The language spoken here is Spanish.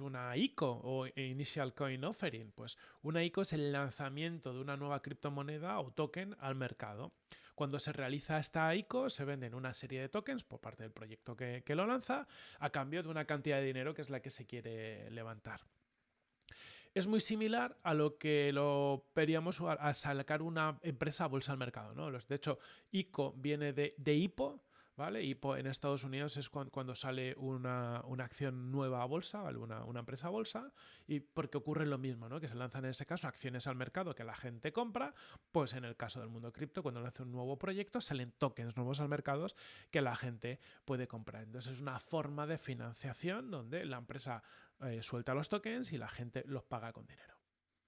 una ICO o Initial Coin Offering? Pues una ICO es el lanzamiento de una nueva criptomoneda o token al mercado. Cuando se realiza esta ICO se venden una serie de tokens por parte del proyecto que, que lo lanza a cambio de una cantidad de dinero que es la que se quiere levantar. Es muy similar a lo que lo veríamos a sacar una empresa a bolsa al mercado. ¿no? De hecho, ICO viene de, de IPO, ¿vale? Y en Estados Unidos es cuando, sale una, acción nueva a bolsa, ¿vale? Una, empresa a bolsa, y porque ocurre lo mismo, ¿no? Que se lanzan en ese caso acciones al mercado que la gente compra, pues en el caso del mundo cripto, cuando nace un nuevo proyecto, salen tokens nuevos al mercado que la gente puede comprar. Entonces es una forma de financiación donde la empresa eh, suelta los tokens y la gente los paga con dinero.